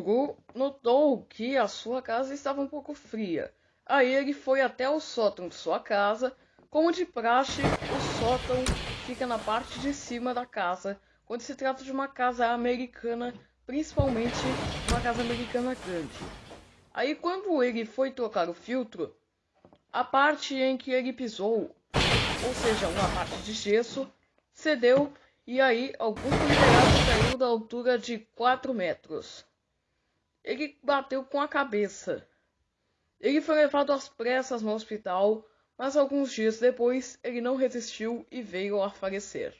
Guru notou que a sua casa estava um pouco fria. Aí ele foi até o sótão de sua casa. Como de praxe, o sótão fica na parte de cima da casa, quando se trata de uma casa americana, principalmente uma casa americana grande. Aí quando ele foi trocar o filtro, a parte em que ele pisou, ou seja, uma parte de gesso, cedeu e aí algum considerado caiu da altura de 4 metros. Ele bateu com a cabeça. Ele foi levado às pressas no hospital, mas alguns dias depois ele não resistiu e veio a falecer.